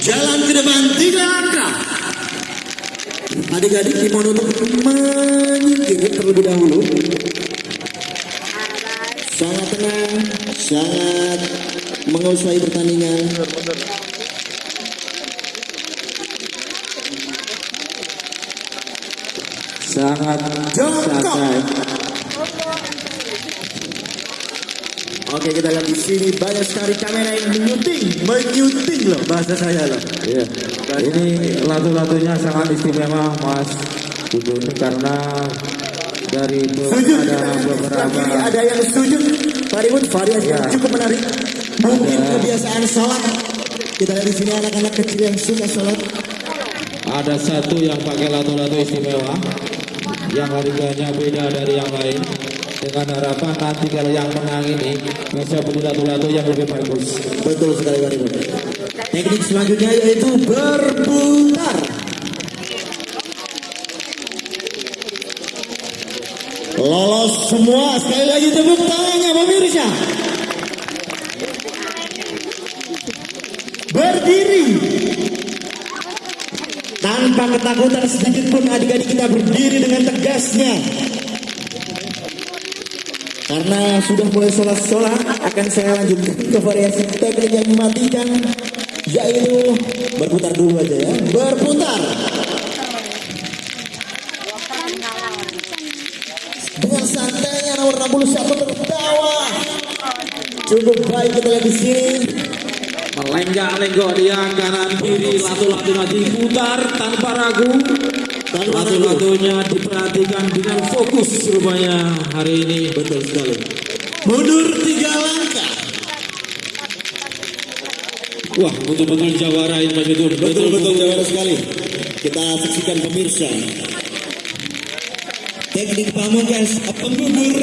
ke depan tiga langkah. Adik-adik dimohon untuk menyingkir terlebih dahulu. Sangat tenang, sangat menguasai pertandingan. Sangat Jongkok. Oke kita lihat di sini banyak sekali kamera yang menyuting, menyuting loh bahasa saya loh. Iya. Ini lato-latonya sangat istimewa Mas Dudun karena dari Sujud. ada beberapa ada yang sujud. Pak Ribut, variasi yang Ya. cukup menarik. Mungkin Ada. kebiasaan sholat. Kita lihat di sini anak-anak kecil yang suka sholat. ada satu yang pakai lato-lato istimewa yang harganya beda dari yang lain dengan harapan nanti kalau yang menang ini bisa beli lato-lato yang lebih bagus. Betul sekali Pak Ribut. Teknik selanjutnya yaitu berputar. Lolos semua. Sekali lagi tepuk tangannya pemirsa. Berdiri. Tanpa ketakutan sedikit pun adik-adik kita berdiri dengan tegasnya. Karena sudah mulai sholat-sholat, akan saya lanjutkan ke variasi teknik yang mematikan, yaitu berputar dulu aja ya. Berputar. Dengan santainya nomor 61 tertawa. Cukup baik kita lihat di sini. Melenggak-lenggok dia kanan kiri lato-latonya diputar tanpa ragu. Tanpa ragu. Lato-latonya diperhatikan dengan fokus rupanya hari ini. Betul sekali. Mundur tiga langkah. Wah, betul-betul jawara ini Mas. Betul betul jawara sekali. Kita saksikan pemirsa. Teknik pamungkas penggugur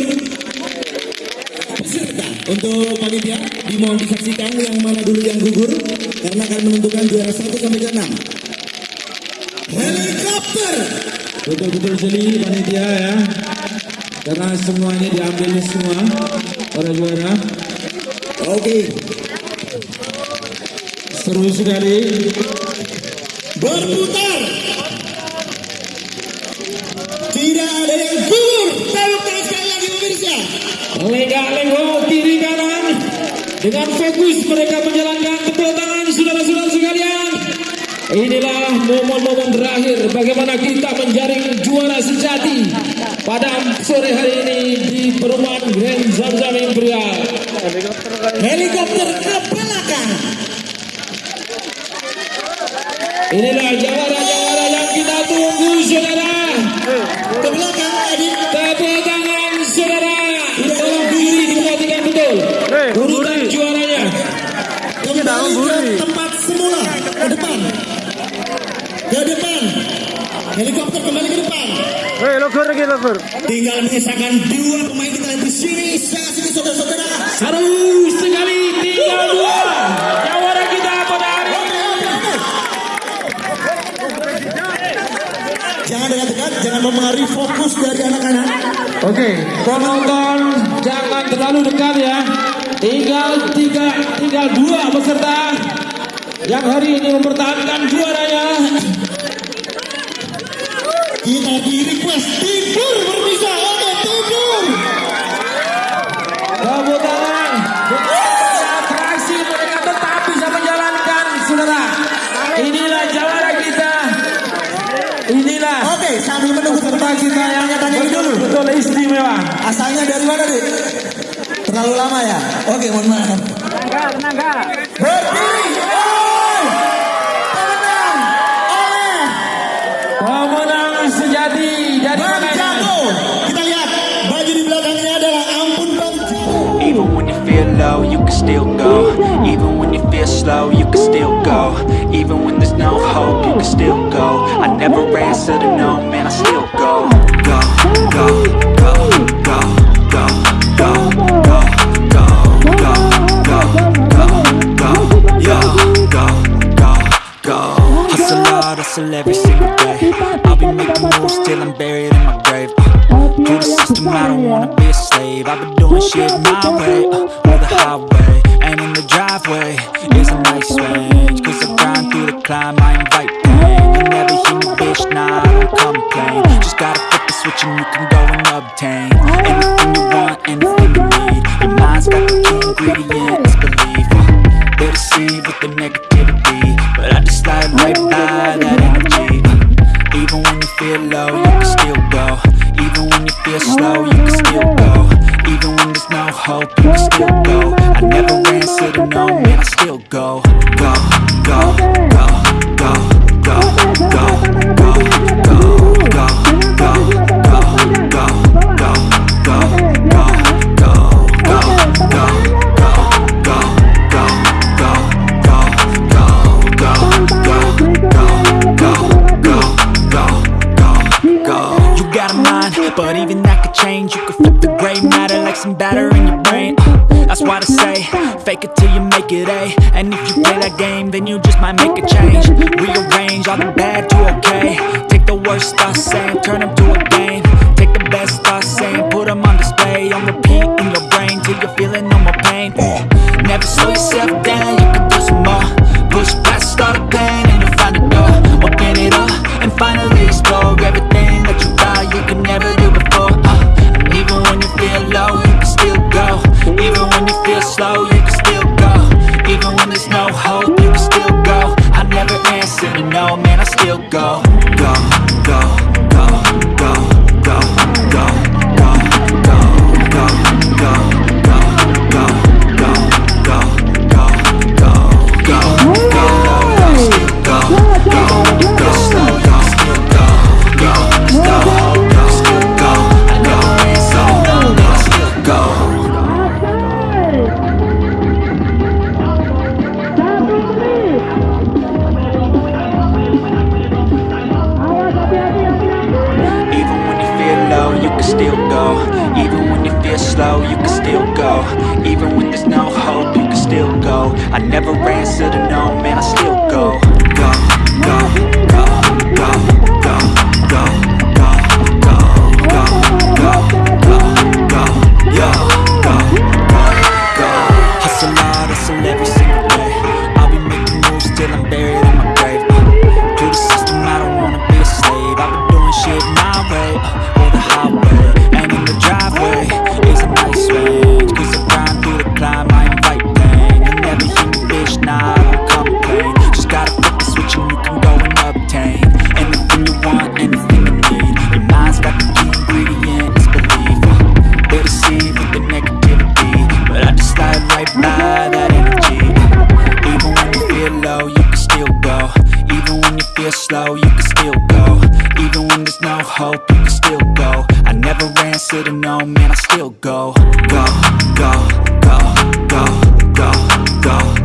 peserta untuk panitia dimohon disaksikan yang mana dulu yang gugur karena akan menentukan juara 1 sampai ke 6. Helikopter Betul-betul jeli panitia ya. Karena semuanya diambil semua para juara. Oke, Seru sekali. berputar. Tidak ada yang gugur. Tepuk sekali lagi pemirsa. Lenggak-lenggok kiri kanan. Dengan fokus mereka menjalankan tepuk saudara-saudara sekalian. Inilah momen-momen terakhir bagaimana kita menjaring juara sejati pada sore hari ini di perumahan Grand Zamzam Imperial. Helikopter ke belakang. Inilah jawara-jawara yang kita tunggu saudara. Ke belakang adik. Tepuk tangan saudara. Tolong berdiri diperhatikan betul. Urutan juaranya. Kembali ke tempat semula. Ke depan. Ke depan. Helikopter kembali ke depan. Hei, logor lagi logor. Tinggal menyisakan dua pemain kita di sini. Saksikan saudara-saudara. Seru sekali tinggal dua. Jawara kita pada hari ini. Jangan dekat-dekat, jangan mempengaruhi fokus dari anak-anak. Oke, penonton jangan terlalu dekat ya. Tinggal tiga, tinggal dua peserta yang hari ini mempertahankan juaranya. Kita di request tidur berpisah. Oke, tidur. Tepuk tangan. Atraksi mereka tetap bisa menjalankan, saudara. Inilah jawara kita. Inilah Oke, sambil menunggu peserta kita yang tanya dulu. betul istimewa. Asalnya dari mana, Dik? Terlalu lama ya? Oke, mohon maaf. Berdiri. Oi! Slow, you can still go. Even when there's no hope, you can still go. I never answer to no, man, I still go. Go, go, go, go, go, go, go, go, go, go, go, go, go, go, go. Hustle hard, hustle every single day. I'll be making moves till I'm buried in my grave. To the system, I don't wanna be a slave. I've been doing shit my way, uh, the highway. And in the driveway is a nice range. Cause I grind through the climb, I invite pain You'll never hear me, bitch, nah, I don't complain Just gotta flip the switch and you can go and obtain Anything you want, anything feel you can still go Even when there's no hope, you can still go I never answer no, man, I still go Go, go, go, go, go, go, go, go, go, go, go, go, go, some batter in your brain. Uh, That's why I say, fake it till you make it A. And if you play that game, then you just might make a change. Rearrange all the bad to okay. Take the worst thoughts saying, turn them to a game. Take the best thoughts saying, put them on display. On repeat in your brain till you're feeling no more pain. Never slow yourself down, you can do some more. Push past all the pain and you'll find a door. Open it up and finally Even when there's no hope, you can still go. I never answer to no, man, I still go. Go, go, Even when there's no hope, you can still go. I never answer to want, anything you need Your mind's got the key ingredient, it's belief They deceive with the negativity But I just slide right by that energy. Even when you feel low, you can still go. Even when you feel slow, you can still go. Even when there's no hope, you can still go. I never ran, said no, man, I still go. Go, go, go, go, go, go.